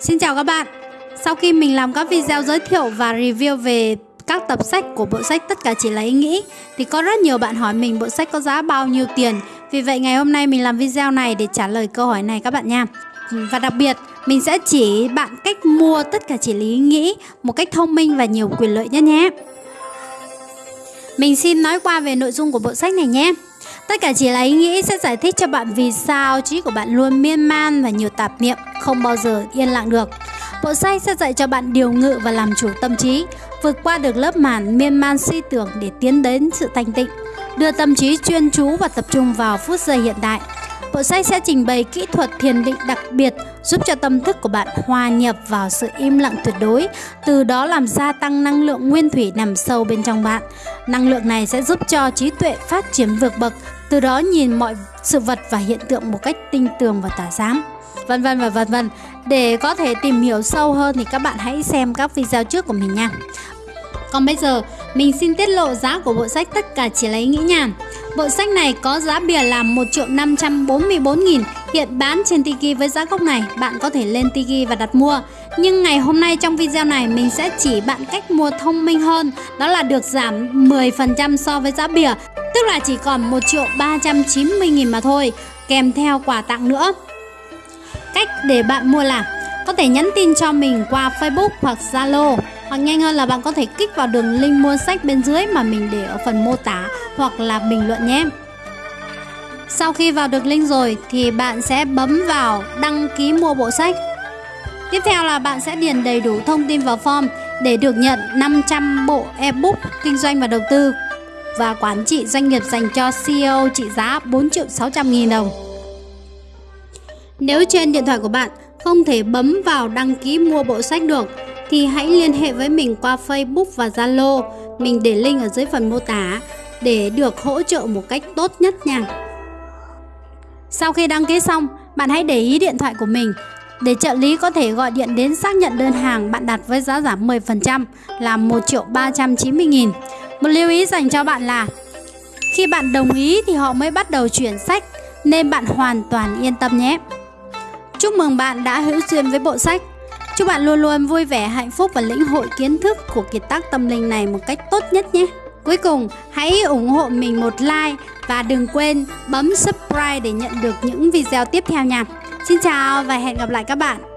Xin chào các bạn. Sau khi mình làm các video giới thiệu và review về các tập sách của bộ sách Tất cả chỉ là ý nghĩ, Thì có rất nhiều bạn hỏi mình bộ sách có giá bao nhiêu tiền. Vì vậy, ngày hôm nay mình làm video này để trả lời câu hỏi này các bạn nha. Và đặc biệt, mình sẽ chỉ bạn cách mua Tất cả chỉ là ý nghĩ một cách thông minh và nhiều quyền lợi nhất nhé. Mình xin nói qua về nội dung của bộ sách này nhé. Tất cả chỉ là ý nghĩ sẽ giải thích cho bạn vì sao trí của bạn luôn miên man và nhiều tạp niệm, không bao giờ yên lặng được. Bộ sách sẽ dạy cho bạn điều ngự và làm chủ tâm trí, vượt qua được lớp màn miên man suy tưởng để tiến đến sự thanh tịnh, đưa tâm trí chuyên chú và tập trung vào phút giây hiện tại. Bộ sách sẽ trình bày kỹ thuật thiền định đặc biệt giúp cho tâm thức của bạn hòa nhập vào sự im lặng tuyệt đối, từ đó làm gia tăng năng lượng nguyên thủy nằm sâu bên trong bạn. Năng lượng này sẽ giúp cho trí tuệ phát triển vượt bậc, từ đó nhìn mọi sự vật và hiện tượng một cách tinh tường và tả giám vân vân và vân vân. Để có thể tìm hiểu sâu hơn thì các bạn hãy xem các video trước của mình nha. Còn bây giờ, mình xin tiết lộ giá của bộ sách tất cả chỉ lấy nghĩ nha. Bộ sách này có giá bìa là 1 triệu 544 nghìn Hiện bán trên Tiki với giá gốc này Bạn có thể lên Tiki và đặt mua Nhưng ngày hôm nay trong video này Mình sẽ chỉ bạn cách mua thông minh hơn Đó là được giảm 10% so với giá bìa Tức là chỉ còn 1 triệu 390 nghìn mà thôi, Kèm theo quà tặng nữa Cách để bạn mua là, Có thể nhắn tin cho mình qua Facebook hoặc Zalo, hoặc nhanh hơn là bạn có thể kích vào đường link mua sách bên dưới mà mình để ở phần mô tả hoặc là bình luận nhé. Sau khi vào được link rồi thì bạn sẽ bấm vào đăng ký mua bộ sách. Tiếp theo là bạn sẽ điền đầy đủ thông tin vào form để được nhận 500 bộ ebook kinh doanh và đầu tư và quản trị doanh nghiệp dành cho CEO trị giá 4 triệu 600 nghìn đồng. Nếu trên điện thoại của bạn không thể bấm vào đăng ký mua bộ sách được thì hãy liên hệ với mình qua Facebook và Zalo. Mình để link ở dưới phần mô tả để được hỗ trợ một cách tốt nhất nha. Sau khi đăng ký xong, bạn hãy để ý điện thoại của mình để trợ lý có thể gọi điện đến xác nhận đơn hàng bạn đặt với giá giảm 10% là 1 triệu 390 nghìn. Một lưu ý dành cho bạn là khi bạn đồng ý thì họ mới bắt đầu chuyển sách nên bạn hoàn toàn yên tâm nhé. Chúc mừng bạn đã hữu duyên với bộ sách. Chúc bạn luôn luôn vui vẻ, hạnh phúc và lĩnh hội kiến thức của kiệt tác tâm linh này một cách tốt nhất nhé. Cuối cùng, hãy ủng hộ mình một like và đừng quên bấm subscribe để nhận được những video tiếp theo nha. Xin chào và hẹn gặp lại các bạn.